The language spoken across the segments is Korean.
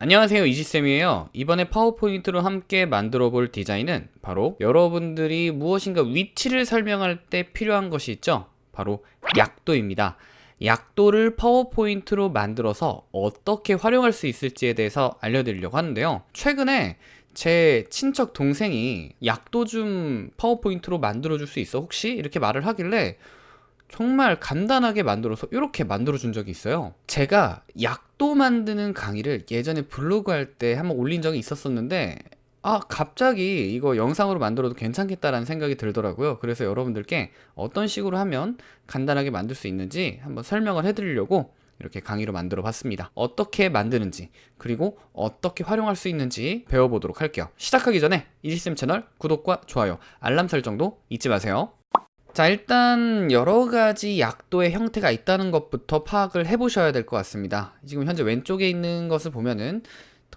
안녕하세요 이지쌤이에요. 이번에 파워포인트로 함께 만들어 볼 디자인은 바로 여러분들이 무엇인가 위치를 설명할 때 필요한 것이 있죠? 바로 약도입니다. 약도를 파워포인트로 만들어서 어떻게 활용할 수 있을지에 대해서 알려드리려고 하는데요. 최근에 제 친척 동생이 약도 좀 파워포인트로 만들어 줄 수 있어? 혹시? 이렇게 말을 하길래 정말 간단하게 만들어서 이렇게 만들어 준 적이 있어요. 제가 약도 만드는 강의를 예전에 블로그 할 때 한번 올린 적이 있었었는데 아 갑자기 이거 영상으로 만들어도 괜찮겠다라는 생각이 들더라고요. 그래서 여러분들께 어떤 식으로 하면 간단하게 만들 수 있는지 한번 설명을 해드리려고 이렇게 강의로 만들어 봤습니다. 어떻게 만드는지 그리고 어떻게 활용할 수 있는지 배워보도록 할게요. 시작하기 전에 이지쌤 채널 구독과 좋아요 알람 설정도 잊지 마세요 자 일단 여러 가지 약도의 형태가 있다는 것부터 파악을 해 보셔야 될 것 같습니다. 지금 현재 왼쪽에 있는 것을 보면은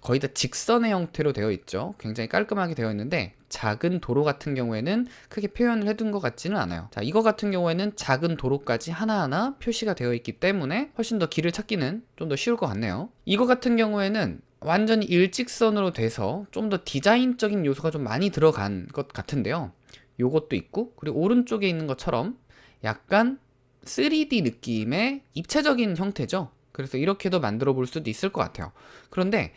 거의 다 직선의 형태로 되어 있죠. 굉장히 깔끔하게 되어 있는데 작은 도로 같은 경우에는 크게 표현을 해둔 것 같지는 않아요. 자 이거 같은 경우에는 작은 도로까지 하나하나 표시가 되어 있기 때문에 훨씬 더 길을 찾기는 좀 더 쉬울 것 같네요. 이거 같은 경우에는 완전히 일직선으로 돼서 좀 더 디자인적인 요소가 좀 많이 들어간 것 같은데요 요것도 있고 그리고 오른쪽에 있는 것처럼 약간 3D 느낌의 입체적인 형태죠? 그래서 이렇게도 만들어 볼 수도 있을 것 같아요. 그런데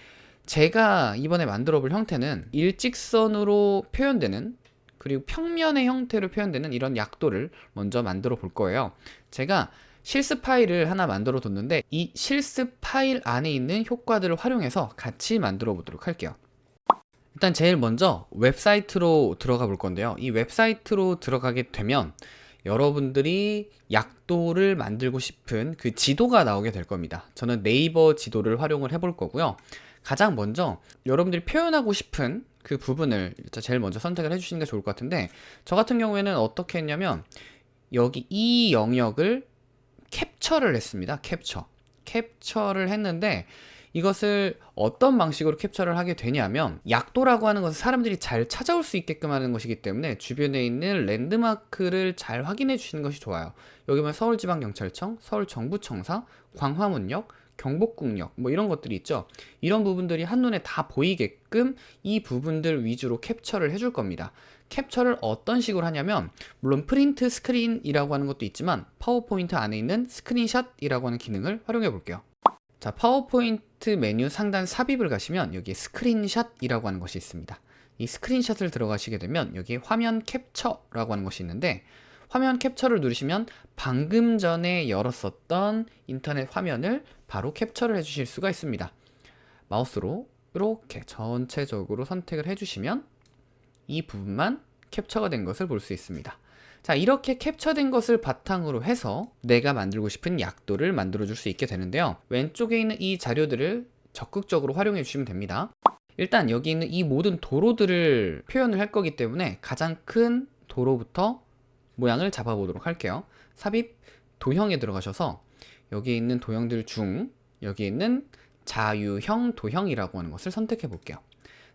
제가 이번에 만들어 볼 형태는 일직선으로 표현되는 그리고 평면의 형태로 표현되는 이런 약도를 먼저 만들어 볼 거예요. 제가 실습 파일을 하나 만들어 뒀는데 이 실습 파일 안에 있는 효과들을 활용해서 같이 만들어 보도록 할게요 일단 제일 먼저 웹사이트로 들어가 볼 건데요. 이 웹사이트로 들어가게 되면 여러분들이 약도를 만들고 싶은 그 지도가 나오게 될 겁니다. 저는 네이버 지도를 활용을 해 볼 거고요. 가장 먼저 여러분들이 표현하고 싶은 그 부분을 제일 먼저 선택을 해주시는 게 좋을 것 같은데 저 같은 경우에는 어떻게 했냐면 여기 이 영역을 캡처를 했습니다. 캡처. 캡처를 했는데 이것을 어떤 방식으로 캡처를 하게 되냐면 약도라고 하는 것은 사람들이 잘 찾아올 수 있게끔 하는 것이기 때문에 주변에 있는 랜드마크를 잘 확인해 주시는 것이 좋아요. 여기 보면 서울지방경찰청, 서울정부청사, 광화문역, 경복궁역 뭐 이런 것들이 있죠. 이런 부분들이 한눈에 다 보이게끔 이 부분들 위주로 캡처를 해줄 겁니다. 캡처를 어떤 식으로 하냐면 물론 print screen이라고 하는 것도 있지만 파워포인트 안에 있는 스크린샷이라고 하는 기능을 활용해 볼게요 자 파워포인트 메뉴 상단 삽입을 가시면 여기에 스크린샷이라고 하는 것이 있습니다. 이 스크린샷을 들어가시게 되면 여기에 화면 캡처라고 하는 것이 있는데 화면 캡처를 누르시면 방금 전에 열었었던 인터넷 화면을 바로 캡처를 해주실 수가 있습니다. 마우스로 이렇게 전체적으로 선택을 해주시면 이 부분만 캡처가 된 것을 볼 수 있습니다 자 이렇게 캡처된 것을 바탕으로 해서 내가 만들고 싶은 약도를 만들어 줄 수 있게 되는데요. 왼쪽에 있는 이 자료들을 적극적으로 활용해 주시면 됩니다. 일단 여기 있는 이 모든 도로들을 표현을 할 거기 때문에 가장 큰 도로부터 모양을 잡아 보도록 할게요. 삽입 도형에 들어가셔서 여기 있는 도형들 중 여기 있는 자유형 도형이라고 하는 것을 선택해 볼게요.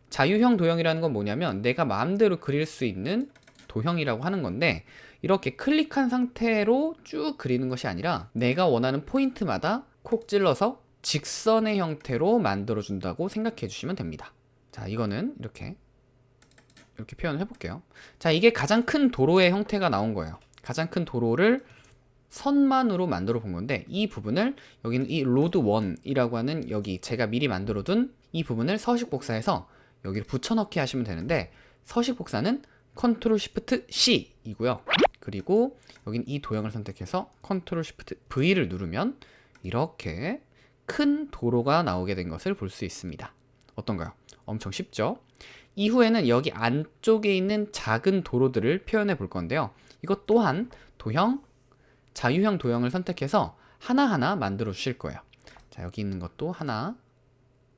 자유형 도형이라는 건 뭐냐면 내가 마음대로 그릴 수 있는 도형이라고 하는 건데 이렇게 클릭한 상태로 쭉 그리는 것이 아니라 내가 원하는 포인트마다 콕 찔러서 직선의 형태로 만들어 준다고 생각해 주시면 됩니다. 자 이거는 이렇게 이렇게 표현을 해볼게요. 자 이게 가장 큰 도로의 형태가 나온 거예요. 가장 큰 도로를 선만으로 만들어 본 건데 이 부분을 여기는 이 Road 1이라고 하는 여기 제가 미리 만들어 둔 이 부분을 서식 복사해서 여기를 붙여넣기 하시면 되는데 서식 복사는 컨트롤 시프트 C 이고요. 그리고 여긴 이 도형을 선택해서 컨트롤 시프트 V를 누르면 이렇게 큰 도로가 나오게 된 것을 볼 수 있습니다. 어떤가요? 엄청 쉽죠? 이후에는 여기 안쪽에 있는 작은 도로들을 표현해 볼 건데요. 이것 또한 도형, 자유형 도형을 선택해서 하나하나 만들어 주실 거예요. 자 여기 있는 것도 하나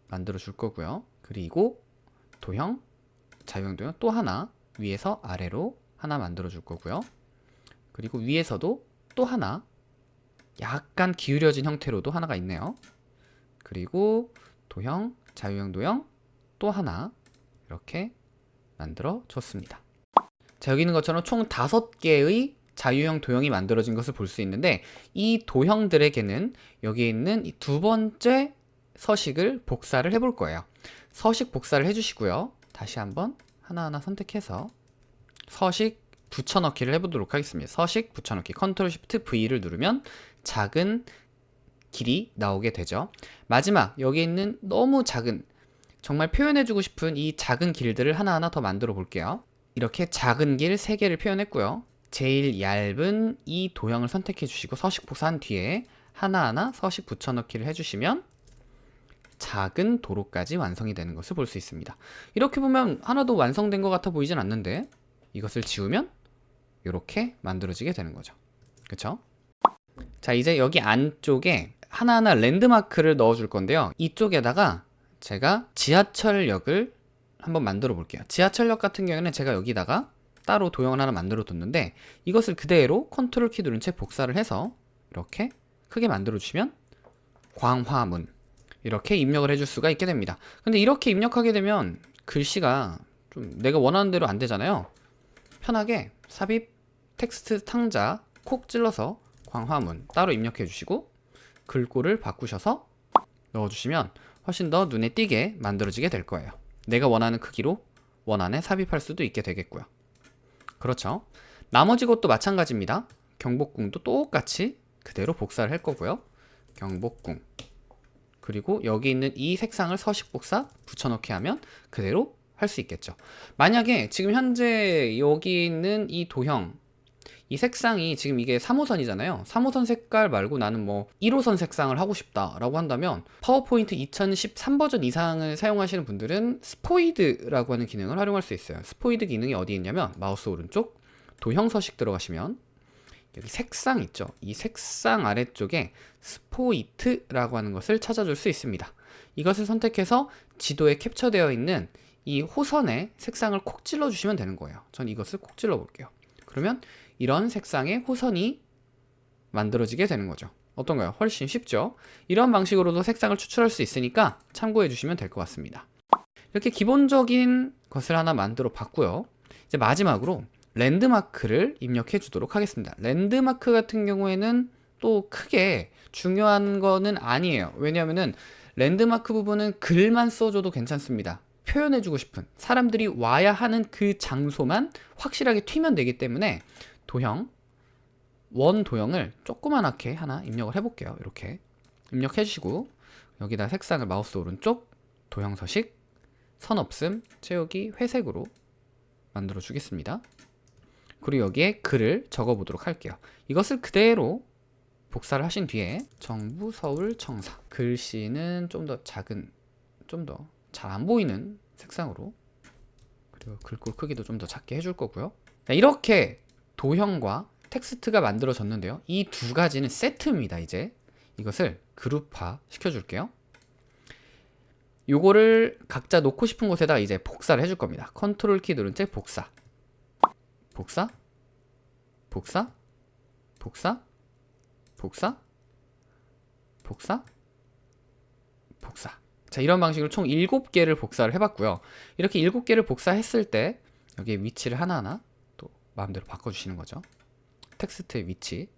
만들어 줄 거고요. 그리고 도형, 자유형 도형 또 하나 위에서 아래로 하나 만들어 줄 거고요 그리고 위에서도 또 하나 약간 기울여진 형태로도 하나가 있네요 그리고 도형, 자유형 도형 또 하나 이렇게 만들어 줬습니다 자 여기 있는 것처럼 총 다섯 개의 자유형 도형이 만들어진 것을 볼 수 있는데 이 도형들에게는 여기 있는 이 두 번째 서식을 복사를 해볼 거예요. 서식 복사를 해주시고요. 다시 한번 하나하나 선택해서 서식 붙여넣기를 해보도록 하겠습니다. 서식 붙여넣기 컨트롤 시프트 V를 누르면 작은 길이 나오게 되죠. 마지막 여기 있는 너무 작은 정말 표현해주고 싶은 이 작은 길들을 하나하나 더 만들어 볼게요. 이렇게 작은 길 3개를 표현했고요. 제일 얇은 이 도형을 선택해 주시고 서식 복사한 뒤에 하나하나 서식 붙여넣기를 해주시면 작은 도로까지 완성이 되는 것을 볼 수 있습니다. 이렇게 보면 하나도 완성된 것 같아 보이진 않는데 이것을 지우면 이렇게 만들어지게 되는 거죠. 그쵸? 자 이제 여기 안쪽에 하나하나 랜드마크를 넣어 줄 건데요. 이쪽에다가 제가 지하철역을 한번 만들어 볼게요. 지하철역 같은 경우에는 제가 여기다가 따로 도형을 하나 만들어 뒀는데 이것을 그대로 컨트롤 키 누른 채 복사를 해서 이렇게 크게 만들어 주시면 광화문 이렇게 입력을 해줄 수가 있게 됩니다. 근데 이렇게 입력하게 되면 글씨가 좀 내가 원하는 대로 안 되잖아요. 편하게 삽입 텍스트 상자 콕 찔러서 광화문 따로 입력해 주시고 글꼴을 바꾸셔서 넣어주시면 훨씬 더 눈에 띄게 만들어지게 될 거예요. 내가 원하는 크기로 원안에 삽입할 수도 있게 되겠고요. 그렇죠. 나머지 것도 마찬가지입니다. 경복궁도 똑같이 그대로 복사를 할 거고요. 경복궁 그리고 여기 있는 이 색상을 서식 복사 붙여넣기 하면 그대로 할 수 있겠죠. 만약에 지금 현재 여기 있는 이 도형 이 색상이 지금 이게 3호선이잖아요 3호선 색깔 말고 나는 뭐 1호선 색상을 하고 싶다 라고 한다면 파워포인트 2013 버전 이상을 사용하시는 분들은 스포이드라고 하는 기능을 활용할 수 있어요 스포이드 기능이 어디 있냐면 마우스 오른쪽 도형 서식 들어가시면 여기 색상 있죠 이 색상 아래쪽에 스포이트라고 하는 것을 찾아줄 수 있습니다 이것을 선택해서 지도에 캡처되어 있는 이 호선의 색상을 콕 찔러 주시면 되는 거예요 전 이것을 콕 찔러 볼게요 그러면 이런 색상의 호선이 만들어지게 되는 거죠. 어떤가요? 훨씬 쉽죠? 이런 방식으로도 색상을 추출할 수 있으니까 참고해 주시면 될 것 같습니다. 이렇게 기본적인 것을 하나 만들어 봤고요. 이제 마지막으로 랜드마크를 입력해 주도록 하겠습니다. 랜드마크 같은 경우에는 또 크게 중요한 거는 아니에요. 왜냐하면 랜드마크 부분은 글만 써줘도 괜찮습니다. 표현해주고 싶은 사람들이 와야 하는 그 장소만 확실하게 튀면 되기 때문에 도형 원 도형을 조그만하게 하나 입력을 해볼게요 이렇게 입력해 주시고 여기다 색상을 마우스 오른쪽 도형 서식 선 없음 채우기 회색으로 만들어 주겠습니다 그리고 여기에 글을 적어 보도록 할게요 이것을 그대로 복사를 하신 뒤에 정부 서울 청사 글씨는 좀 더 작은 좀 더 잘 안 보이는 색상으로 그리고 글꼴 크기도 좀 더 작게 해줄 거고요 이렇게 도형과 텍스트가 만들어졌는데요. 이 두 가지는 세트입니다. 이제 이것을 그룹화 시켜줄게요. 요거를 갖다 놓고 싶은 곳에다 이제 복사를 해줄 겁니다. 컨트롤 키 누른 채 복사. 복사. 복사. 복사. 복사. 복사. 복사. 자, 이런 방식으로 총 7개를 복사를 해봤고요. 이렇게 7개를 복사했을 때 여기에 위치를 하나하나 마음대로 바꿔주시는 거죠. 텍스트의 위치.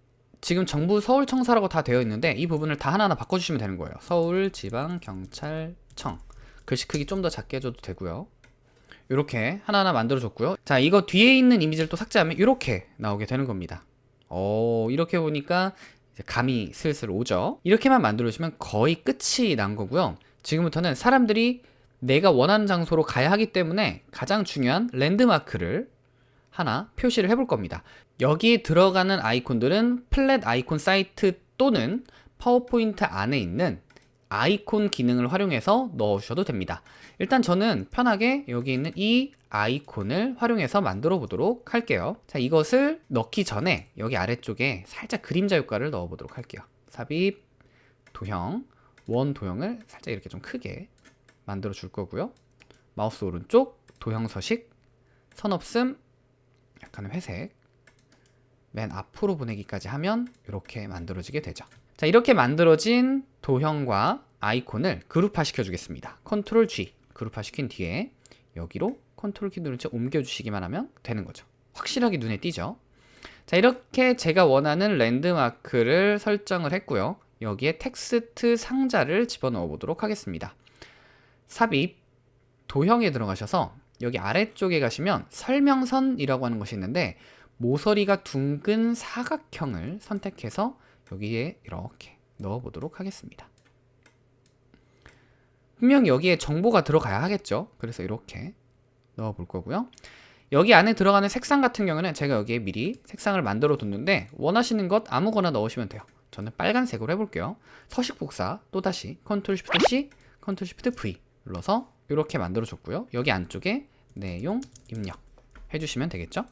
지금 정부 서울청사라고 다 되어 있는데 이 부분을 다 하나하나 바꿔주시면 되는 거예요. 서울지방경찰청. 글씨 크기 좀 더 작게 해줘도 되고요. 이렇게 하나하나 만들어줬고요. 자, 이거 뒤에 있는 이미지를 또 삭제하면 이렇게 나오게 되는 겁니다. 어, 이렇게 보니까 감이 슬슬 오죠. 이렇게만 만들어주시면 거의 끝이 난 거고요. 지금부터는 사람들이 내가 원하는 장소로 가야 하기 때문에 가장 중요한 랜드마크를 하나 표시를 해볼 겁니다. 여기 들어가는 아이콘들은 플랫 아이콘 사이트 또는 파워포인트 안에 있는 아이콘 기능을 활용해서 넣으셔도 됩니다. 일단 저는 편하게 여기 있는 이 아이콘을 활용해서 만들어 보도록 할게요. 자, 이것을 넣기 전에 여기 아래쪽에 살짝 그림자 효과를 넣어 보도록 할게요. 삽입, 도형, 원 도형을 살짝 이렇게 좀 크게 만들어 줄 거고요. 마우스 오른쪽, 도형 서식, 선 없음, 약간의 회색 맨 앞으로 보내기까지 하면 이렇게 만들어지게 되죠 자 이렇게 만들어진 도형과 아이콘을 그룹화 시켜 주겠습니다. 컨트롤 G 그룹화 시킨 뒤에 여기로 컨트롤 키 누른 채 옮겨 주시기만 하면 되는 거죠. 확실하게 눈에 띄죠? 자 이렇게 제가 원하는 랜드마크를 설정을 했고요. 여기에 텍스트 상자를 집어넣어 보도록 하겠습니다. 삽입 도형에 들어가셔서 여기 아래쪽에 가시면 설명선이라고 하는 것이 있는데 모서리가 둥근 사각형을 선택해서 여기에 이렇게 넣어 보도록 하겠습니다. 분명 여기에 정보가 들어가야 하겠죠. 그래서 이렇게 넣어 볼 거고요. 여기 안에 들어가는 색상 같은 경우는 제가 여기에 미리 색상을 만들어 뒀는데 원하시는 것 아무거나 넣으시면 돼요. 저는 빨간색으로 해볼게요. 서식 복사 또다시 컨트롤 시프트 C, 컨트롤 시프트 V 눌러서 이렇게 만들어 줬고요. 여기 안쪽에 내용 입력 해주시면 되겠죠.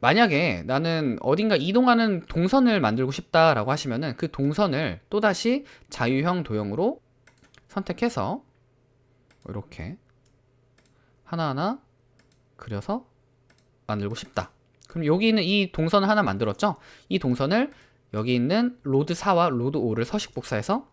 만약에 나는 어딘가 이동하는 동선을 만들고 싶다라고 하시면은 그 동선을 또다시 자유형 도형으로 선택해서 이렇게 하나하나 그려서 만들고 싶다. 그럼 여기 있는 이 동선을 하나 만들었죠? 이 동선을 여기 있는 Road 4와 Road 5를 서식 복사해서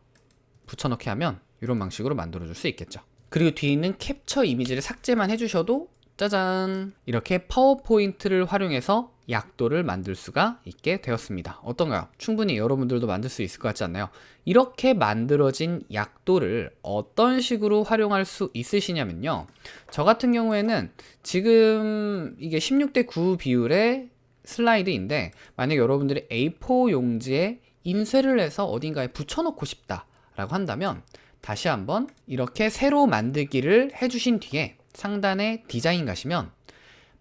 붙여넣기 하면 이런 방식으로 만들어 줄 수 있겠죠. 그리고 뒤에 있는 캡처 이미지를 삭제만 해주셔도 짜잔 이렇게 파워포인트를 활용해서 약도를 만들 수가 있게 되었습니다 어떤가요? 충분히 여러분들도 만들 수 있을 것 같지 않나요? 이렇게 만들어진 약도를 어떤 식으로 활용할 수 있으시냐면요 저 같은 경우에는 지금 이게 16대 9 비율의 슬라이드인데 만약 여러분들이 A4 용지에 인쇄를 해서 어딘가에 붙여놓고 싶다 라고 한다면 다시 한번 이렇게 새로 만들기를 해주신 뒤에 상단에 디자인 가시면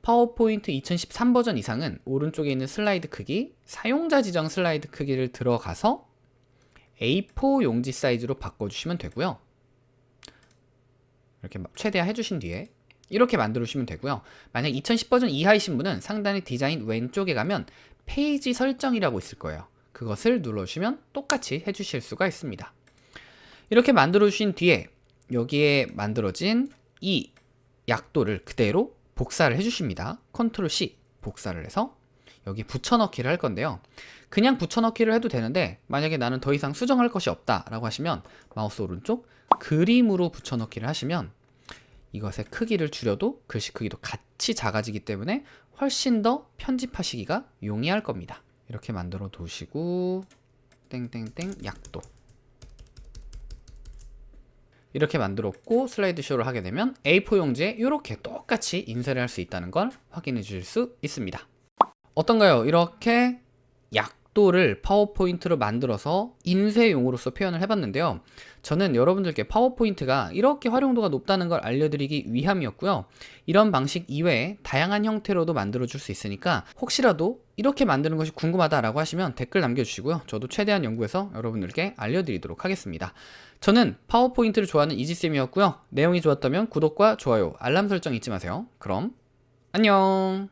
파워포인트 2013 버전 이상은 오른쪽에 있는 슬라이드 크기, 사용자 지정 슬라이드 크기를 들어가서 A4 용지 사이즈로 바꿔주시면 되고요. 이렇게 최대화 해주신 뒤에 이렇게 만들어 주시면 되고요. 만약 2010 버전 이하이신 분은 상단의 디자인 왼쪽에 가면 페이지 설정이라고 있을 거예요. 그것을 눌러주시면 똑같이 해주실 수가 있습니다. 이렇게 만들어 주신 뒤에 여기에 만들어진 이 약도를 그대로 복사를 해주십니다. 컨트롤 C 복사를 해서 여기 붙여넣기를 할 건데요. 그냥 붙여넣기를 해도 되는데 만약에 나는 더 이상 수정할 것이 없다 라고 하시면 마우스 오른쪽 그림으로 붙여넣기를 하시면 이것의 크기를 줄여도 글씨 크기도 같이 작아지기 때문에 훨씬 더 편집하시기가 용이할 겁니다. 이렇게 만들어 두시고 땡땡땡 약도 이렇게 만들었고 슬라이드 쇼를 하게 되면 A4 용지에 이렇게 똑같이 인쇄를 할 수 있다는 걸 확인해 주실 수 있습니다 어떤가요? 이렇게 약 도를 파워포인트로 만들어서 인쇄용으로서 표현을 해봤는데요. 저는 여러분들께 파워포인트가 이렇게 활용도가 높다는 걸 알려드리기 위함이었고요. 이런 방식 이외에 다양한 형태로도 만들어 줄 수 있으니까 혹시라도 이렇게 만드는 것이 궁금하다라고 하시면 댓글 남겨주시고요. 저도 최대한 연구해서 여러분들께 알려드리도록 하겠습니다. 저는 파워포인트를 좋아하는 이지쌤이었고요. 내용이 좋았다면 구독과 좋아요, 알람 설정 잊지 마세요. 그럼 안녕